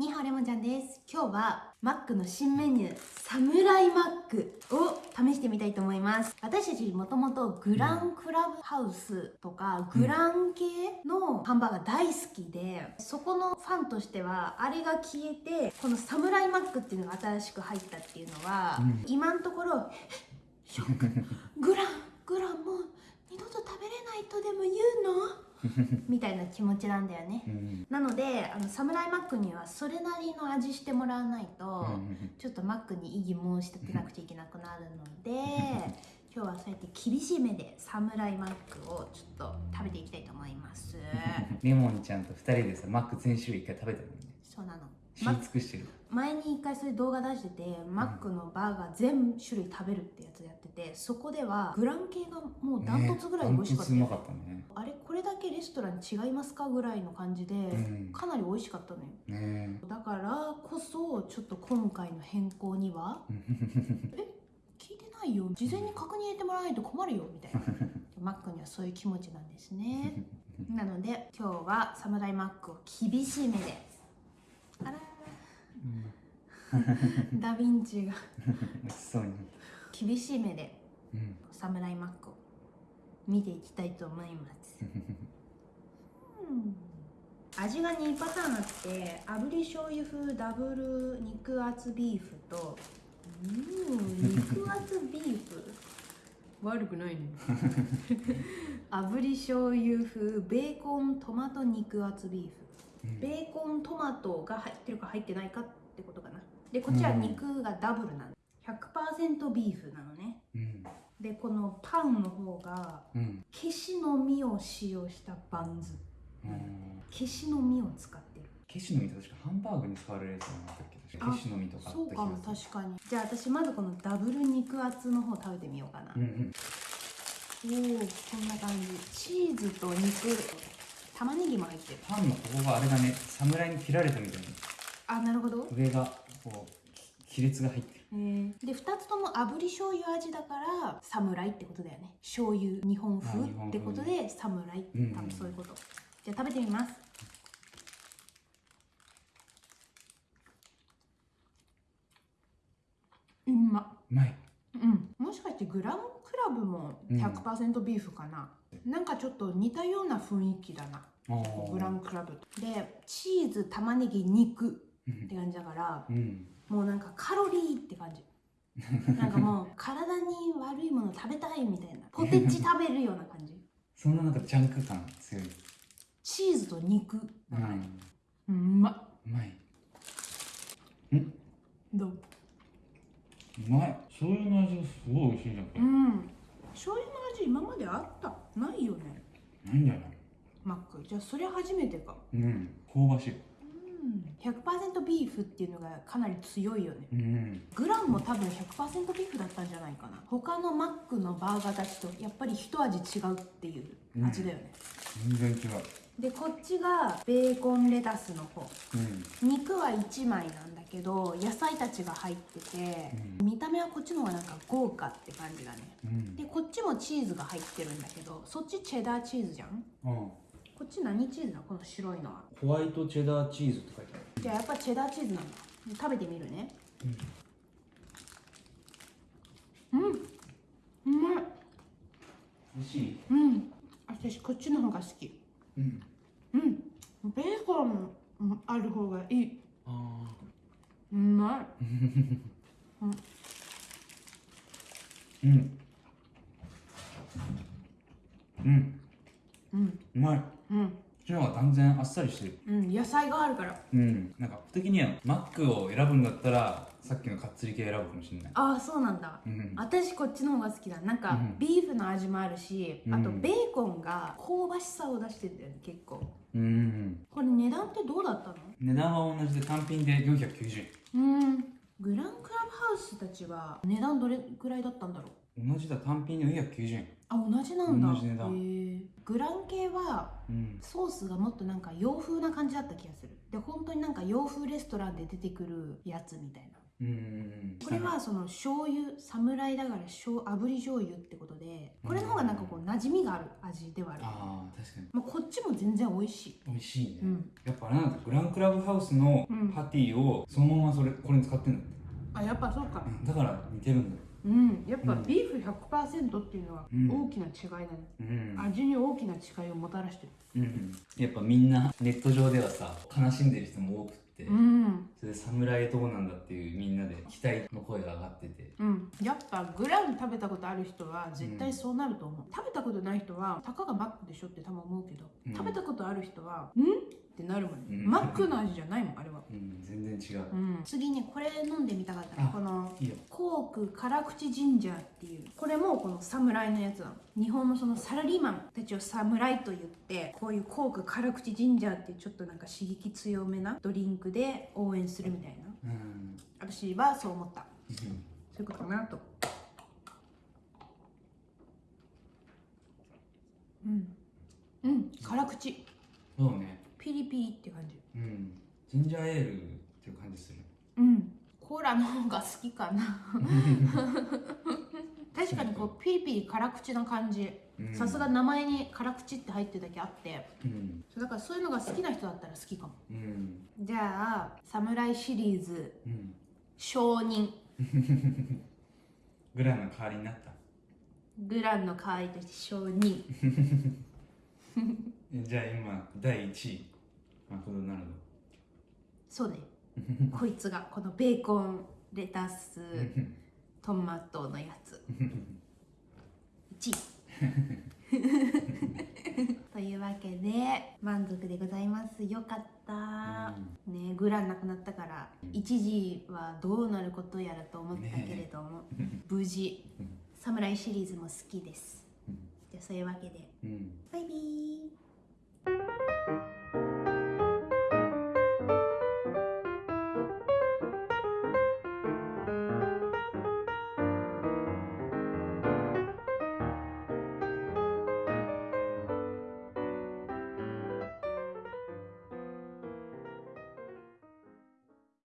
にはレモンちゃんです。今日はマックの新メニューサムライマックを試してみたいと思います。私たちもともとグランクラブハウスとかグラン系のハンバーガー大好きでそこのファンとしてはあれが消えてこのサムライマックっていうのが新しく入ったっていうのは、うん。今のところグラングランもう二度と食べれないとでも言うの？みたいな気持ちなんだよね。うん。なのであのサムライマックにはそれなりの味してもらわないと、うん。ちょっとマックに異議申し立てなくちゃいけなくなるので 今日はそうやって厳しめでサムライマックをちょっと食べていきたいと思います。レモンちゃんと二人でさマック全種類一回食べたのにね。そうなの。知り尽くしてる。前に一回そういう動画出しててマックのバーガー全種類食べるってやつやっててそこではグラン系がもうダントツぐらい美味しかったよ、ねダントツうまかったねけレストラン違いますかぐらいの感じで、ん。かなり美味しかったのよ。ねだからこそちょっと今回の変更にはえ？聞いてないよ。事前に確認入れてもらわないと困るよみたいな。マックにはそういう気持ちなんですね。なので今日はサムライマックを厳しめであら。ダヴィンチが 厳しめでうん。サムライマックを見ていきたいと思います、う ん味が2パターンあって炙り醤油風ダブル肉厚ビーフとうん肉厚ビーフ？悪くないね。炙り醤油風ベーコントマト肉厚ビーフ。うん。ベーコントマトが入ってるか入ってないかってことかな。でこっちは肉がダブルなの100%ビーフなのね。うん。でこのパンの方がうん。ケシの実を使用したバンズ。うんケシの実を使ってる。ケシの実って確かハンバーグに使われるやつじゃなかったっけ？確かケシの実とかあった気そうかも。確かに。じゃあ私まずこのダブル肉厚の方食べてみようかな、うんうん。おおこんな感じ。チーズと肉。玉ねぎも入ってる。パンのここがあれだね。侍に切られたみたいに。あなるほど。上がこうき亀裂が入ってる。えー。で2つとも炙り醤油味だから侍ってことだよね。醤油日本風あ日本風ってことで侍。うんうん。多分そういうこと、じゃあ食べてみますんま。うまい。うん。もしかしてグランクラブも100%ビーフかな、なんかちょっと似たような雰囲気だな。グランクラブと。でチーズ玉ねぎ肉うん。って感じだからうん。もうなんかカロリーって感じ。なんかもう体に悪いもの食べたいみたいな。ポテチ食べるような感じ。そんななんかジャンク感強い。チーズと肉。うだかうん、うまっうまい。どう？うまい。醤油の味がすごい美味しいじゃん。これうん。醤油の味今まであった？ないよね。なんだよマック。じゃあそれ初めてか。うん。香ばしい。うん。100%ビーフっていうのがかなり強いよね。うん。グランも多分100%ビーフだったんじゃないかな。他のマックのバーガーたちとやっぱり一味違うっていう味だよね、全然違うでこっちがベーコンレタスの方。うん。肉は1枚なんだけど野菜たちが入ってて、見た目はこっちの方がなんか豪華って感じだね。うん。でこっちもチーズが入ってるんだけどそっちチェダーチーズじゃん？あこっち何チーズだこの白いのは。ホワイトチェダーチーズって書いてある。じゃあやっぱチェダーチーズなんだ。で食べてみるね。うん。うまい。美味しい。うん。私こっちの方が好きうん。うん。ベーコンうんある方がいい。あうまい。うん。うん。うん。うまいうんちの方が断然あっさりしてる。うん野菜があるから。うん。なんか僕的にはマックを選ぶんだったらさっきのかっつり系選ぶかもしれない。ああそうなんだ。うん。私こっちの方が好きだ。なんかうん。ビーフの味もあるし、あとうんベーコンが香ばしさを出してるんだよね結構。うんこれ値段ってどうだったの？値段は同じで単品で490うん。グランクラブハウスたちは値段どれぐらいだったんだろう？円同じだ。単品で490円。あ同じなんだ。同じ値段。グラン系はうんソースがもっとなんか洋風な感じだった気がする。で本当になんか洋風レストランで出てくるやつみたいな。うんうんこれはその醤油侍だから醤炙り醤油ってことでこれの方がなんかこう馴染みがある味ではある、ああ確かに。まあ、こっちも全然美味しい。美味しいね、うん。やっぱなんだグランクラブハウスのうん。パティをそのままそれこれに使ってんだって。あやっぱそうか。うん。だから似てるんだうんやっぱうん。ビーフ100%っていうのはうん。大きな違いだね、うん。味に大きな違いをもたらしてる。うん。やっぱみんなネット上ではさ悲しんでる人も多くって、うん。それで侍どうなんだっていうみんなで期待の声が上がってて。うん、やっぱグラン食べたことある人は絶対そうなると思う、食べたことない人はたかがマックでしょって多分思うけど、うん。食べたことある人はん？ってなるもんね、うん。マックの味じゃないもんあれは、うん。全然違う、うん、次にこれ飲んでみたかったあのこのいいよ。コーク辛口ジンジャーっていうこれもこの侍のやつなの日本のそのサラリーマンたちを侍と言ってこういうコーク辛口ジンジャーっていうちょっとなんか刺激強めなドリンクで応援するみたいな。うん。私はそう思った。うん。そういうことかなと。うん。うん。辛口。そうねピリピリって感じ。うん。ジンジャーエールっていう感じするうん。コーラの方が好きかな。確かにこうピリピリ辛口な感じ。うん。さすが名前に辛口って入ってるだけあって。うん。だからそういうのが好きな人だったら好きかも。うん。じゃあ侍シリーズ。うん。承認。グランの代わりになった。グランの代わりとして承認。えじゃあ今第1位そうね。こいつがこのベーコンレタス トマトのやつ。1位 というわけで満足でございます。よかった、ねグランなくなったから一時はどうなることやらと思ったけれども、無事うん。サムライシリーズも好きです。うん。じゃあそういうわけで。うん。バイビー